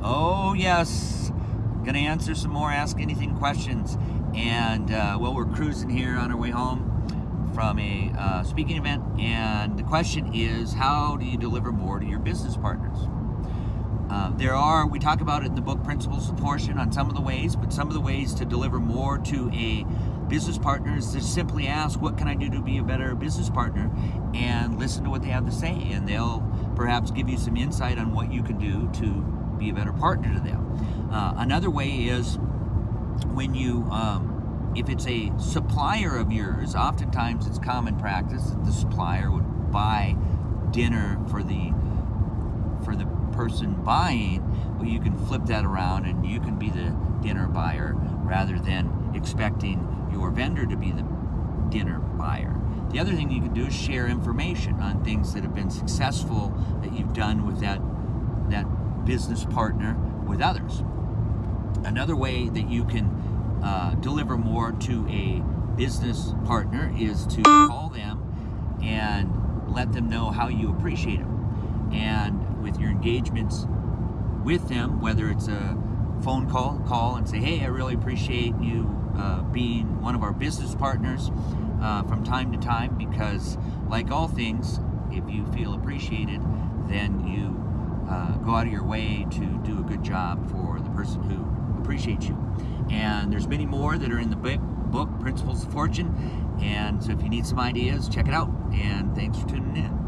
Oh, yes. Gonna answer some more Ask Anything questions. And, uh, well, we're cruising here on our way home from a uh, speaking event. And the question is how do you deliver more to your business partners? Uh, there are, we talk about it in the book Principles of Fortune on some of the ways, but some of the ways to deliver more to a business partner is to simply ask, What can I do to be a better business partner? and listen to what they have to say. And they'll perhaps give you some insight on what you can do to be a better partner to them. Uh, another way is when you, um, if it's a supplier of yours, oftentimes it's common practice that the supplier would buy dinner for the for the person buying, well, you can flip that around and you can be the dinner buyer rather than expecting your vendor to be the dinner buyer. The other thing you can do is share information on things that have been successful that you've done with that that business partner with others. Another way that you can uh, deliver more to a business partner is to call them and let them know how you appreciate them. And with your engagements with them, whether it's a phone call, call and say, hey, I really appreciate you uh, being one of our business partners uh, from time to time because, like all things, if you feel appreciated, then you uh, go out of your way to do a good job for the person who appreciates you. And there's many more that are in the book, Principles of Fortune. And so if you need some ideas, check it out. And thanks for tuning in.